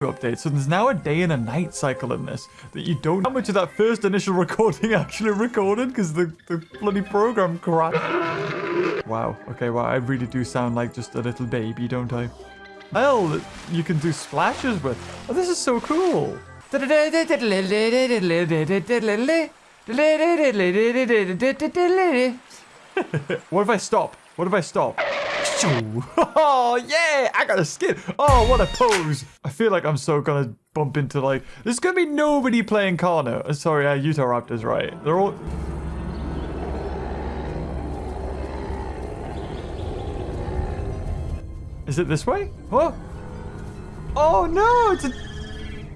update. So there's now a day and a night cycle in this that you don't. How much of that first initial recording actually recorded because the, the bloody program crashed. Wow. Okay. Well, I really do sound like just a little baby, don't I? Hell, you can do splashes with. Oh, this is so cool. what if I stop? What if I stop? Oh, yeah! I got a skin! Oh, what a pose! I feel like I'm so gonna bump into, like... There's gonna be nobody playing Karna. Uh, sorry, uh, Utah Raptors, right? They're all... Is it this way? What? Oh, no! It's a...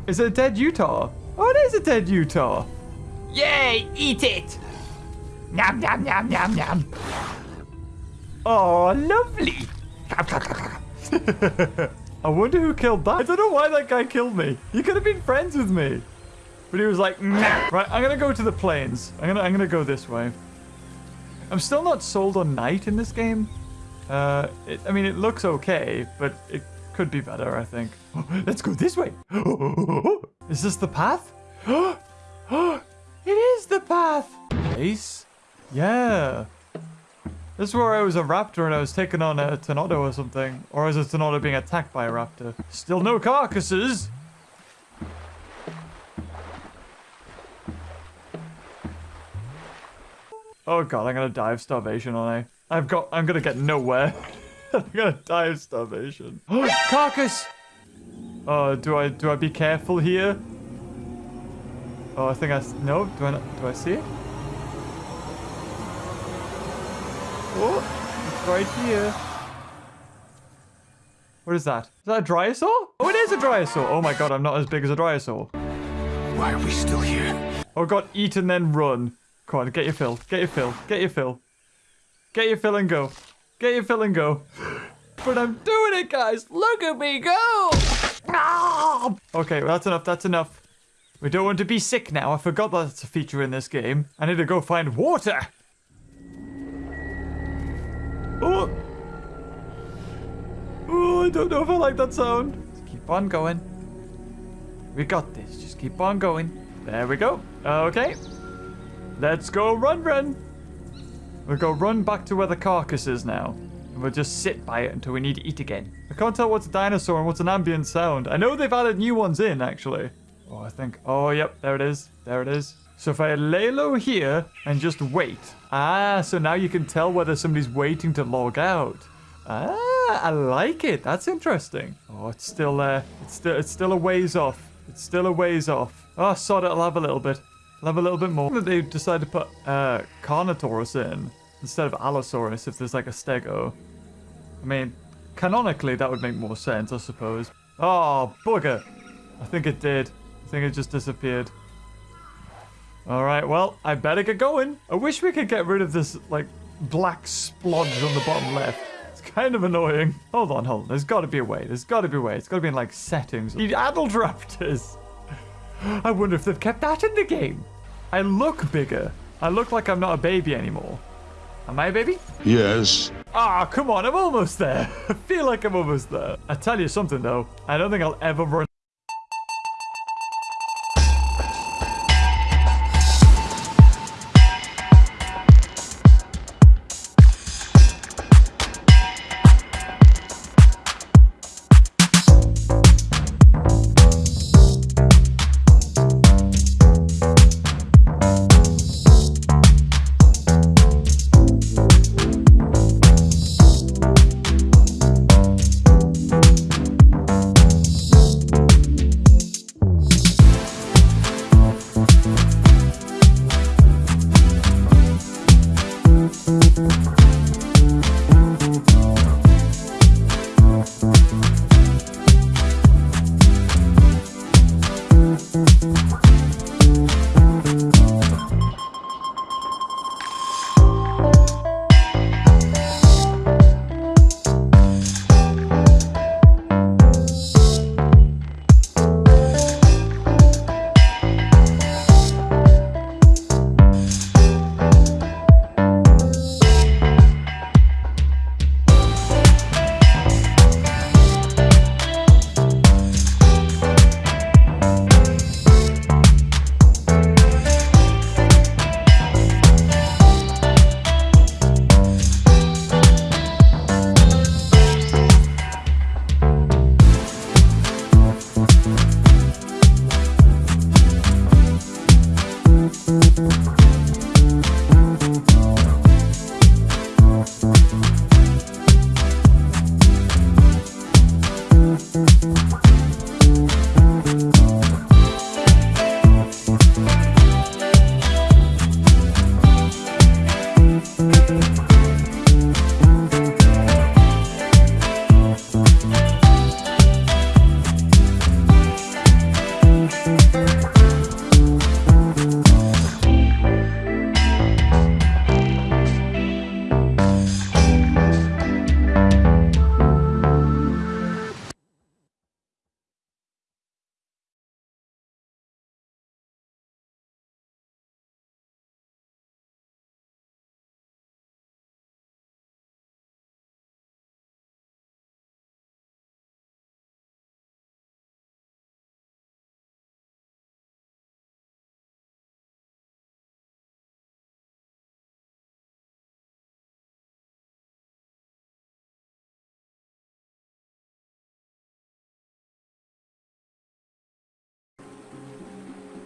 Is it a dead Utah? Oh, it is a dead Utah! Yay! Eat it! Nom nom nom nom nom. Oh, lovely. I wonder who killed that. I don't know why that guy killed me. He could have been friends with me. But he was like, nah. Right, I'm gonna go to the plains. I'm gonna I'm gonna go this way. I'm still not sold on night in this game. Uh, it, I mean, it looks okay, but it could be better, I think. Let's go this way. Is this the path? it is the path. Ace? Yeah. This is where I was a raptor and I was taking on a Tenonto or something. Or is a Tenonto being attacked by a raptor? Still no carcasses! Oh god, I'm gonna die of starvation, aren't I? I've got- I'm gonna get nowhere. I'm gonna die of starvation. Oh, Carcass! Oh, do I- do I be careful here? Oh, I think I- no, do I do I see it? Oh, it's right here. What is that? Is that a Dryosaur? Oh, it is a Dryosaur. Oh my god, I'm not as big as a Dryosaur. Why are we still here? Oh god, eat and then run. Come on, get your fill. Get your fill. Get your fill. Get your fill and go. Get your fill and go. But I'm doing it, guys. Look at me go. Okay, well, that's enough. That's enough. We don't want to be sick now. I forgot that's a feature in this game. I need to go find water. Oh! Oh, I don't know if I like that sound. Keep on going. We got this. Just keep on going. There we go. Okay. Let's go run, run. We'll go run back to where the carcass is now. And we'll just sit by it until we need to eat again. I can't tell what's a dinosaur and what's an ambient sound. I know they've added new ones in, actually. Oh, I think... Oh, yep. There it is. There it is. So if I lay low here and just wait. Ah, so now you can tell whether somebody's waiting to log out. Ah, I like it. That's interesting. Oh, it's still there. It's still it's still a ways off. It's still a ways off. Oh, sod it. I'll have a little bit. I'll have a little bit more. That they decided to put uh, Carnotaurus in instead of Allosaurus if there's like a Stego. I mean, canonically that would make more sense, I suppose. Oh, bugger. I think it did. I think it just disappeared. Alright, well, I better get going. I wish we could get rid of this, like, black splodge on the bottom left. It's kind of annoying. Hold on, hold on. There's got to be a way. There's got to be a way. It's got to be in, like, settings. The adult raptors. I wonder if they've kept that in the game. I look bigger. I look like I'm not a baby anymore. Am I a baby? Yes. Ah, come on. I'm almost there. I feel like I'm almost there. I tell you something, though. I don't think I'll ever run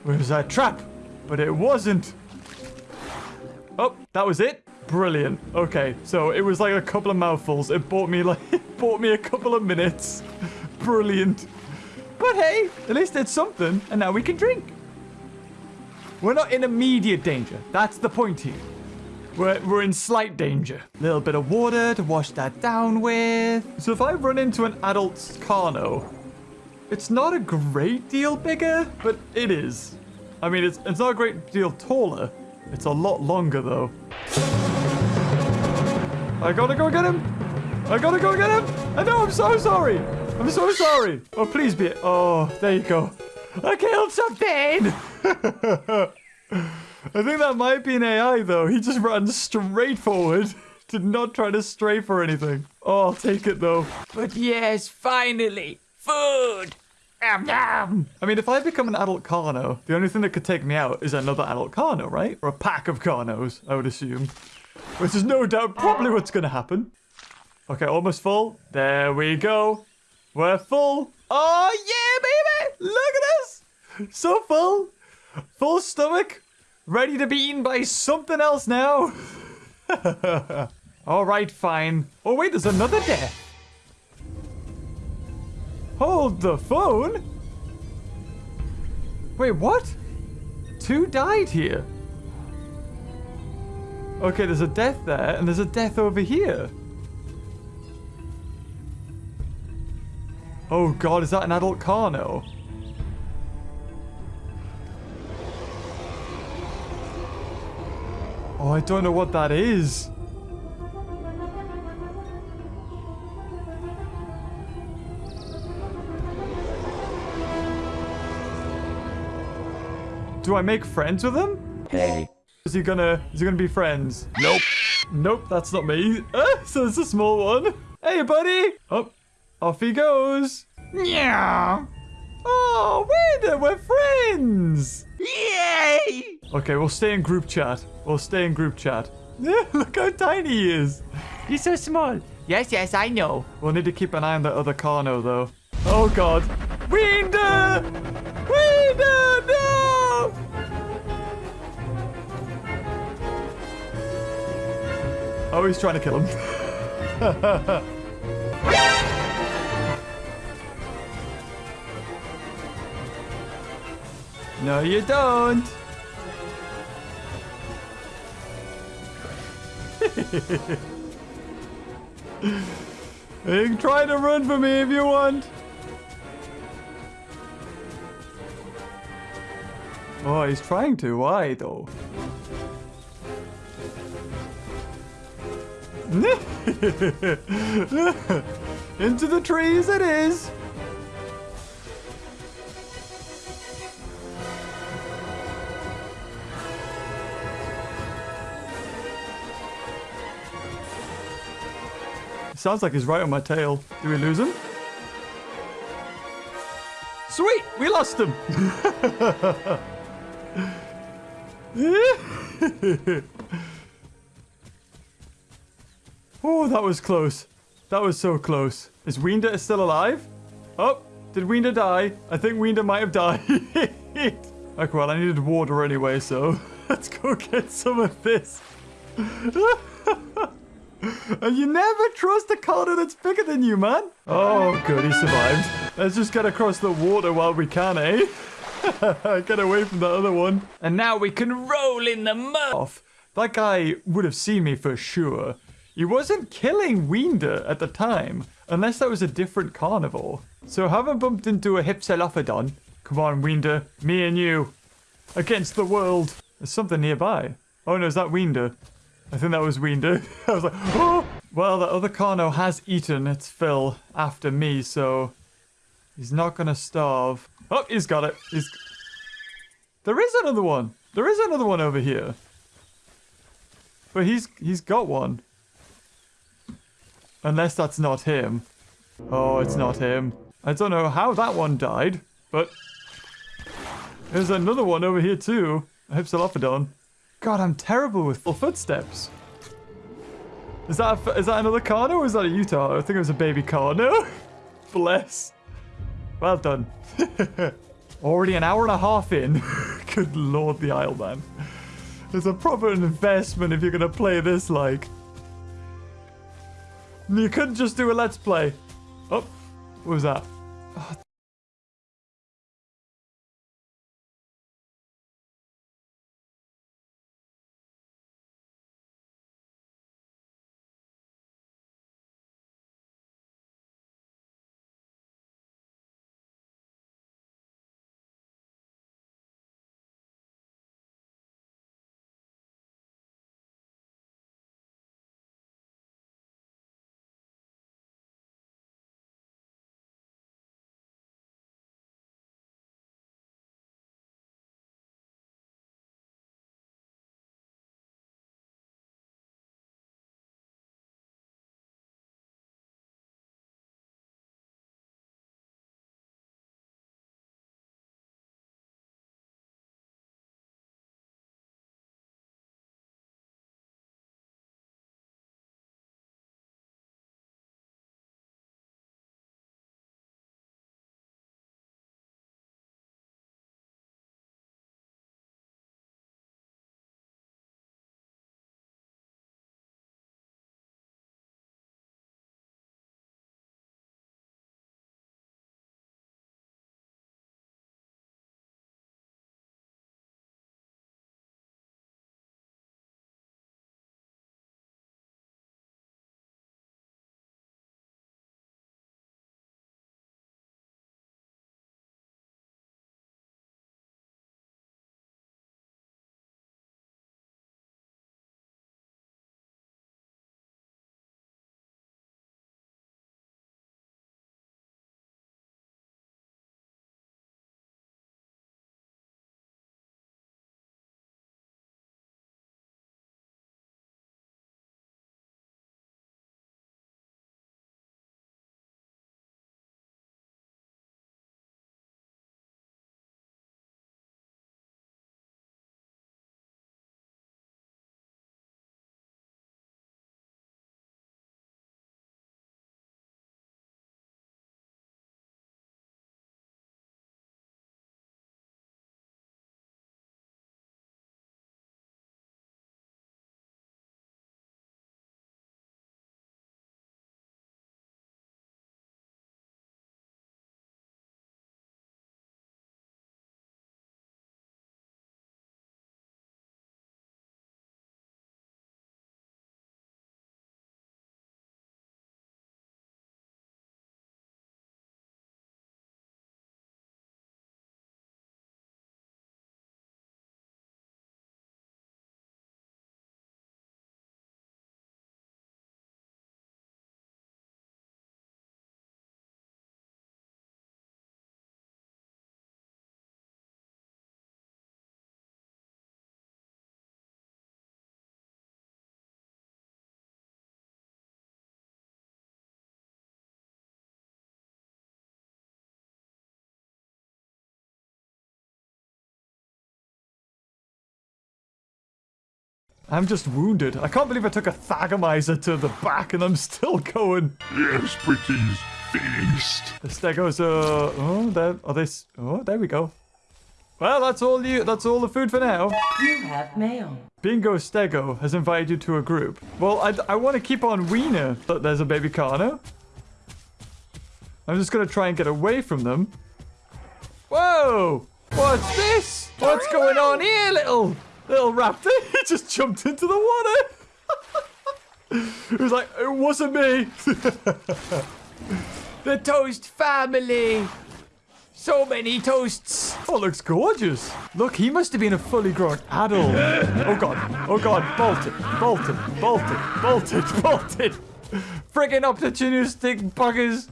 Where's that trap? But it wasn't. Oh, that was it? Brilliant. Okay, so it was like a couple of mouthfuls. It bought me like it bought me a couple of minutes. Brilliant. But hey, at least it's something, and now we can drink. We're not in immediate danger. That's the point here. We're, we're in slight danger. A little bit of water to wash that down with. So if I run into an adult Carno, it's not a great deal bigger, but it is. I mean, it's, it's not a great deal taller. It's a lot longer, though. I gotta go get him. I gotta go get him. I know, I'm so sorry. I'm so sorry. Oh, please be... Oh, there you go. I killed something. I think that might be an AI, though. He just ran straight forward. Did not try to strafe or anything. Oh, I'll take it, though. But yes, finally, food. I mean, if I become an adult Carno, the only thing that could take me out is another adult Carno, right? Or a pack of Carnos, I would assume. Which is no doubt probably what's going to happen. Okay, almost full. There we go. We're full. Oh, yeah, baby! Look at us! So full. Full stomach. Ready to be eaten by something else now. All right, fine. Oh, wait, there's another death. Hold the phone? Wait, what? Two died here. Okay, there's a death there, and there's a death over here. Oh god, is that an adult Carno? Oh, I don't know what that is. Do I make friends with him? Hey. Is he gonna is he gonna be friends? Nope. Nope, that's not me. Ah, so it's a small one. Hey buddy! Oh, off he goes. Yeah. Oh, Wanda, we're friends! Yay! Okay, we'll stay in group chat. We'll stay in group chat. Yeah, look how tiny he is. He's so small. Yes, yes, I know. We'll need to keep an eye on the other Carno, though. Oh, God. Winder! Winder, Oh, he's trying to kill him. no, you don't. You can try to run for me if you want. Oh, he's trying to. Why, though? Into the trees it is. Sounds like he's right on my tail. Do we lose him? Sweet! We lost him! oh, that was close. That was so close. Is Weender still alive? Oh, did Weender die? I think Weender might have died. okay, well, I needed water anyway, so let's go get some of this. And you never trust a Carno that's bigger than you, man. Oh, good, he survived. Let's just get across the water while we can, eh? get away from the other one. And now we can roll in the mud. That guy would have seen me for sure. He wasn't killing Weender at the time, unless that was a different carnivore. So haven't bumped into a Hypsilophodon. Come on, Winder. Me and you. Against the world. There's something nearby. Oh no, is that Winder? I think that was Winder. I was like, oh! Well, the other Carno has eaten its fill after me, so he's not gonna starve. Oh, he's got it. He's. There is another one. There is another one over here. But he's he's got one. Unless that's not him. Oh, it's not him. I don't know how that one died, but there's another one over here too. Hypsilophodon. God, I'm terrible with full footsteps. Is that a, is that another Carno or is that a Utah? I think it was a baby Carno. Bless. Well done. Already an hour and a half in. Good lord, the Isle Man. It's a proper investment if you're gonna play this like. You couldn't just do a let's play. Oh, what was that? I'm just wounded. I can't believe I took a Thagomizer to the back and I'm still going. Yes, pretties. Feast. The Stegos are... Oh, there... Oh, are they... Oh, there we go. Well, that's all you... That's all the food for now. You have mail. Bingo Stego has invited you to a group. Well, I, I want to keep on Wiener, but there's a baby Carno. I'm just going to try and get away from them. Whoa! What's this? What's going on here, little little raptor? He just jumped into the water. he was like, it wasn't me. The Toast family. So many toasts. Oh, looks gorgeous. Look, he must have been a fully grown adult. Oh god, oh god, bolted, bolted, bolted, bolted, bolted. Friggin' opportunistic buggers.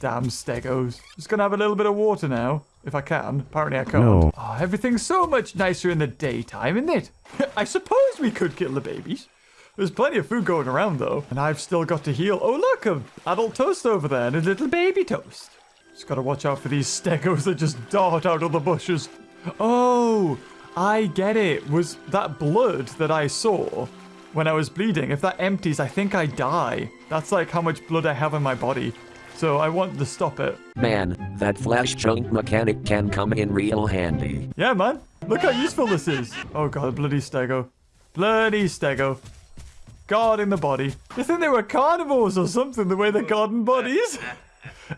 Damn stegos. Just gonna have a little bit of water now, if I can. Apparently I can't. No. Oh, everything's so much nicer in the daytime, isn't it? I suppose we could kill the babies. There's plenty of food going around though, and I've still got to heal. Oh look, a adult toast over there and a little baby toast. Just gotta watch out for these stegos that just dart out of the bushes. Oh, I get it. Was that blood that I saw when I was bleeding? If that empties, I think I die. That's like how much blood I have in my body. So I want to stop it. Man, that flash chunk mechanic can come in real handy. Yeah, man. Look how useful this is. Oh god, bloody stego. Bloody stego. God in the body. You think they were carnivores or something, the way they're guarding bodies?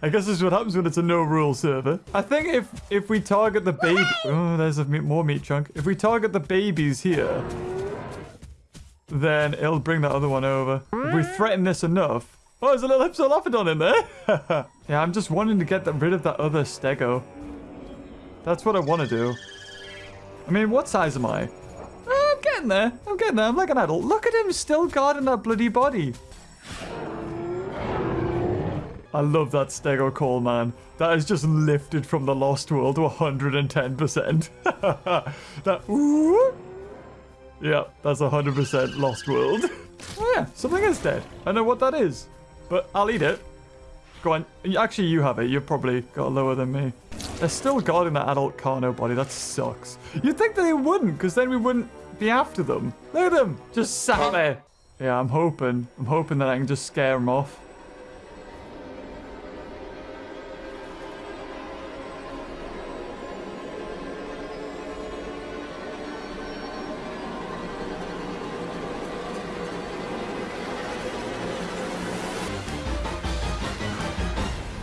I guess this is what happens when it's a no-rule server. I think if if we target the baby... Oh, there's a meat, more meat chunk. If we target the babies here, then it'll bring that other one over. If we threaten this enough... Oh, there's a little Hypsilophodon in there. yeah, I'm just wanting to get rid of that other stego. That's what I want to do. I mean, what size am I? Oh, I'm getting there. I'm getting there. I'm like an adult. Look at him still guarding that bloody body. I love that stego call, man. That is just lifted from the Lost World to 110%. that, ooh. Yeah, that's 100% Lost World. oh yeah, something is dead. I know what that is, but I'll eat it. Go on. Actually, you have it. You've probably got lower than me. They're still guarding that adult Carno body. That sucks. You'd think that they wouldn't, because then we wouldn't be after them. Look at them. Just sat there. Yeah, I'm hoping. I'm hoping that I can just scare them off.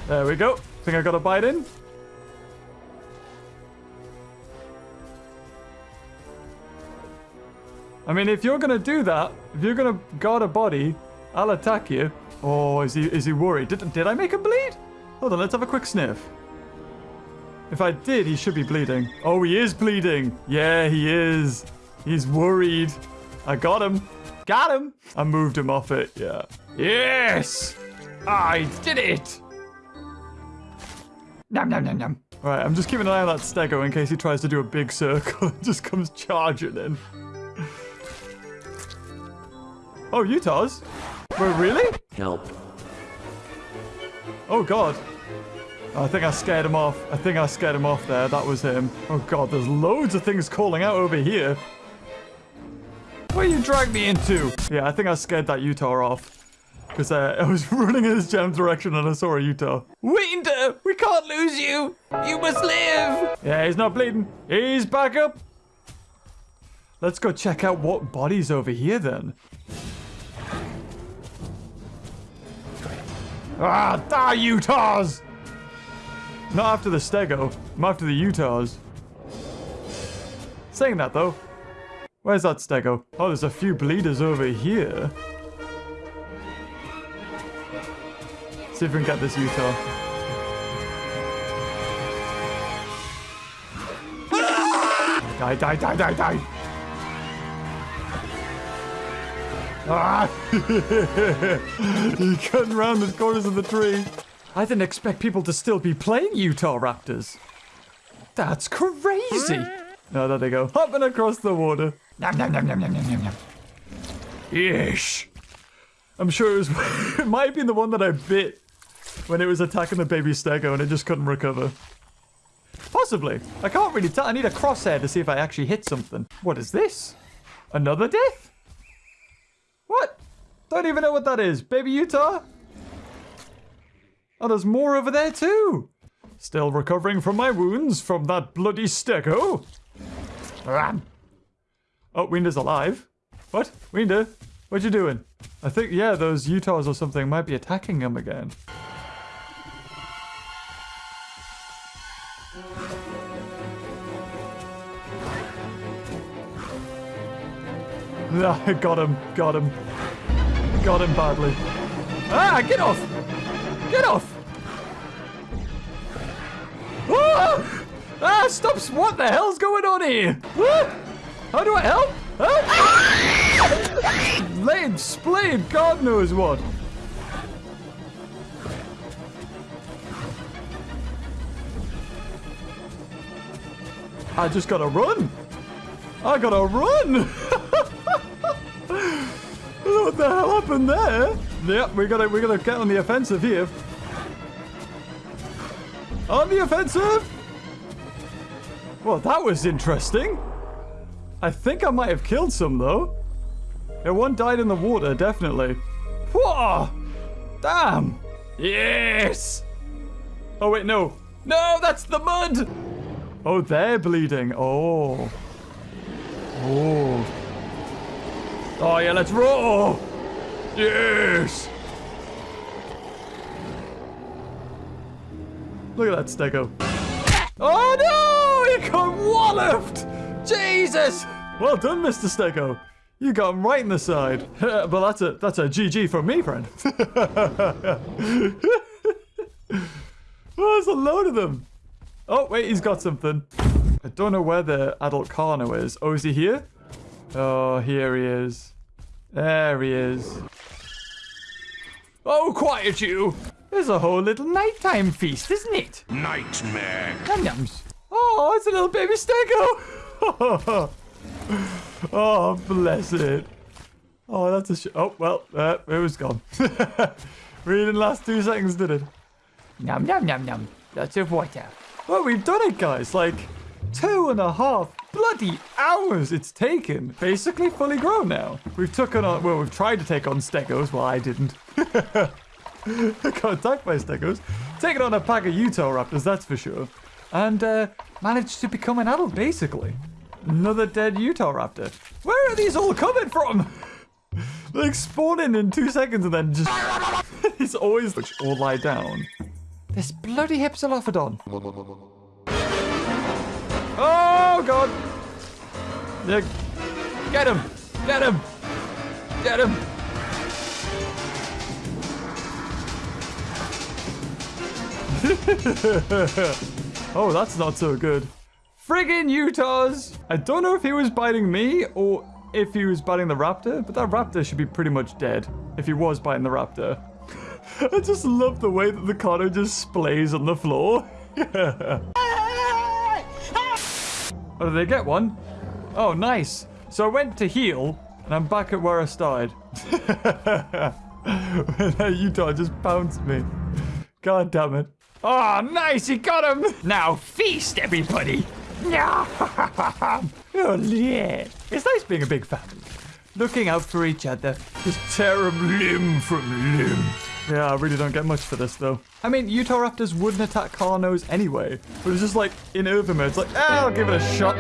There we go. Think I got a bite in? I mean, if you're gonna do that, if you're gonna guard a body, I'll attack you. Oh, is he is he worried? Did, did I make him bleed? Hold on, let's have a quick sniff. If I did, he should be bleeding. Oh, he is bleeding. Yeah, he is. He's worried. I got him. Got him. I moved him off it, yeah. Yes! I did it! Nom nom nom nom. Alright, I'm just keeping an eye on that stego in case he tries to do a big circle and just comes charging in. Oh, Utah's? Wait, really? Help. Oh god. I think I scared him off. I think I scared him off there. That was him. Oh god, there's loads of things calling out over here. Where you dragged me into? Yeah, I think I scared that Utah off. Because uh, I was running in his gem direction and I saw a Utah. Winter, we can't lose you. You must live. Yeah, he's not bleeding. He's back up. Let's go check out what body's over here then. Ah, die Utahs! Not after the Stego. I'm after the Utahs. Saying that though. Where's that Stego? Oh, there's a few bleeders over here. See if we can get this Utah. Die, die, die, die, die! Ah! he cutting around the corners of the tree. I didn't expect people to still be playing Utah Raptors. That's crazy. No, there they go. Hopping across the water. Nom nom nom nom nom nom nom. Yeesh. I'm sure it was. it might have been the one that I bit when it was attacking the baby stego and it just couldn't recover. Possibly. I can't really tell. I need a crosshair to see if I actually hit something. What is this? Another death? What? Don't even know what that is. Baby Utah? Oh, there's more over there too. Still recovering from my wounds from that bloody stego. Ram. Oh, Winder's alive. What? Winder? What you doing? I think, yeah, those Utahs or something might be attacking him again. Ah, got him, got him. Got him badly. Ah, get off! Get off! Ah! Ah, stop! What the hell's going on here? Ah! How do I help? Help! Ah! Splayed, God knows what. I just gotta run. I gotta run. what the hell happened there? Yep, we gotta we gotta get on the offensive here. On the offensive. Well, that was interesting. I think I might have killed some though. Yeah, one died in the water, definitely. Whoa! Damn! Yes! Oh wait, no. No, that's the mud! Oh, they're bleeding. Oh. Oh. Oh, yeah, let's roll. Yes. Look at that stego. Oh, no! He got walloped! Jesus! Well done, Mr. Stego. You got him right in the side. but that's a that's a GG from me, friend. oh, there's a load of them. Oh, wait, he's got something. I don't know where the adult Carno is. Oh, is he here? Oh, here he is. There he is. Oh, quiet you! There's a whole little nighttime feast, isn't it? Nightmare. Num nums. Oh, it's a little baby stego. oh, bless it. Oh, that's a sh- Oh, well, uh, it was gone. really didn't last two seconds, did it? Nom nom nom nom. Lots of water. Well, we've done it, guys. Like, two and a half bloody hours it's taken. Basically fully grown now. We've taken on, well, we've tried to take on stegos. Well, I didn't. I got attacked by stegos. Taken on a pack of Utah raptors, that's for sure. And uh, managed to become an adult, basically. Another dead Utah raptor. Where are these all coming from? like spawning in two seconds and then just... it's always... Or lie down. This bloody Hypsilophodon. Oh, God. Yeah. Get him. Get him. Get him. oh, that's not so good. Friggin' Utahs! I don't know if he was biting me or if he was biting the raptor, but that raptor should be pretty much dead if he was biting the raptor. I just love the way that the Carno just splays on the floor. oh, did they get one? Oh, nice. So I went to heal, and I'm back at where I started. Utah just pounced me. God damn it. Oh, nice, he got him! Now feast, everybody. oh, yeah. It's nice being a big family. Looking out for each other. Just tear 'em limb from limb. Yeah, I really don't get much for this, though. I mean, Utah Raptors wouldn't attack Carnos anyway. But it's just like, in Overmode, it's like, ah, I'll give it a shot.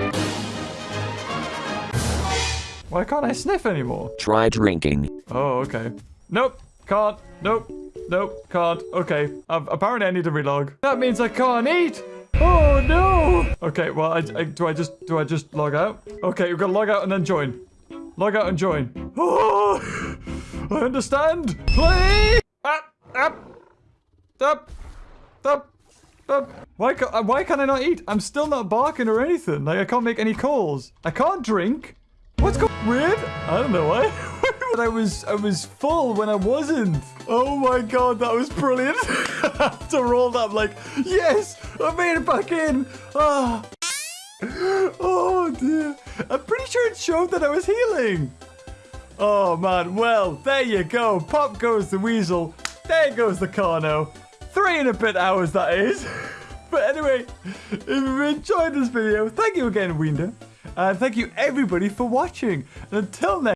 Why can't I sniff anymore? Try drinking. Oh, okay. Nope, can't. Nope, nope, can't. Okay, apparently I need to relog. That means I can't eat. Oh no. Okay, well, I, I, do I just do I just log out? Okay, we're gonna log out and then join. Log out and join. Oh, I understand. Play. Up, up, up, up. Why can't uh, why can I not eat? I'm still not barking or anything. Like I can't make any calls. I can't drink. What's going weird? I don't know why. But I was I was full when I wasn't. Oh my god, that was brilliant. After all that, I'm like, yes, I made it back in. Ah. Oh dear. I'm pretty sure it showed that I was healing. Oh man, well, there you go. Pop goes the weasel. There goes the Carno. Three and a bit hours, that is. But anyway, if you enjoyed this video, thank you again, Winder. And thank you everybody for watching. And until next